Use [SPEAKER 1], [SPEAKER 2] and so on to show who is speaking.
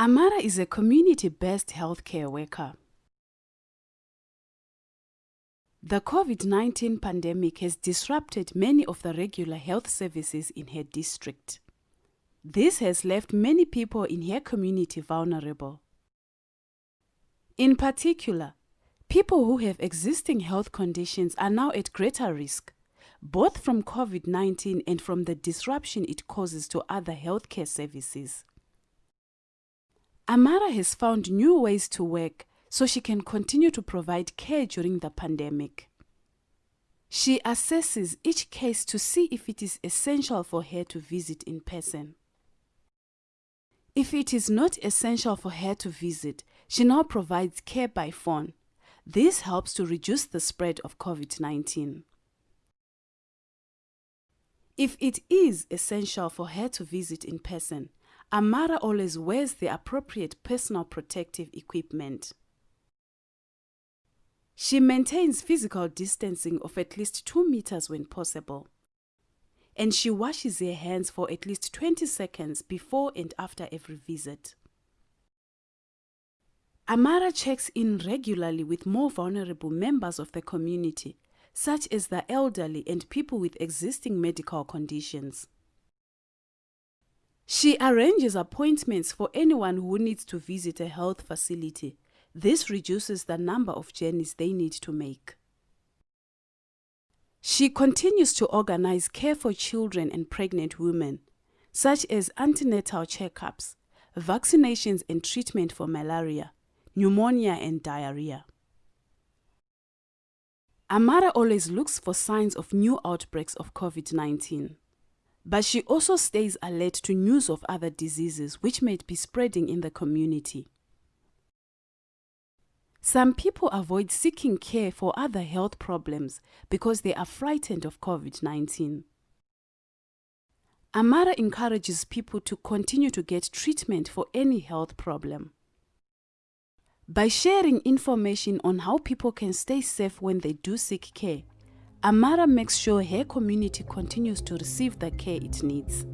[SPEAKER 1] Amara is a community-based healthcare worker. The COVID-19 pandemic has disrupted many of the regular health services in her district. This has left many people in her community vulnerable. In particular, people who have existing health conditions are now at greater risk, both from COVID-19 and from the disruption it causes to other healthcare services. Amara has found new ways to work so she can continue to provide care during the pandemic. She assesses each case to see if it is essential for her to visit in person. If it is not essential for her to visit, she now provides care by phone. This helps to reduce the spread of COVID-19. If it is essential for her to visit in person, Amara always wears the appropriate personal protective equipment. She maintains physical distancing of at least 2 meters when possible. And she washes her hands for at least 20 seconds before and after every visit. Amara checks in regularly with more vulnerable members of the community, such as the elderly and people with existing medical conditions. She arranges appointments for anyone who needs to visit a health facility. This reduces the number of journeys they need to make. She continues to organize care for children and pregnant women, such as antenatal checkups, vaccinations and treatment for malaria, pneumonia and diarrhea. Amara always looks for signs of new outbreaks of COVID-19. But she also stays alert to news of other diseases which may be spreading in the community. Some people avoid seeking care for other health problems because they are frightened of COVID-19. Amara encourages people to continue to get treatment for any health problem. By sharing information on how people can stay safe when they do seek care, Amara makes sure her community continues to receive the care it needs.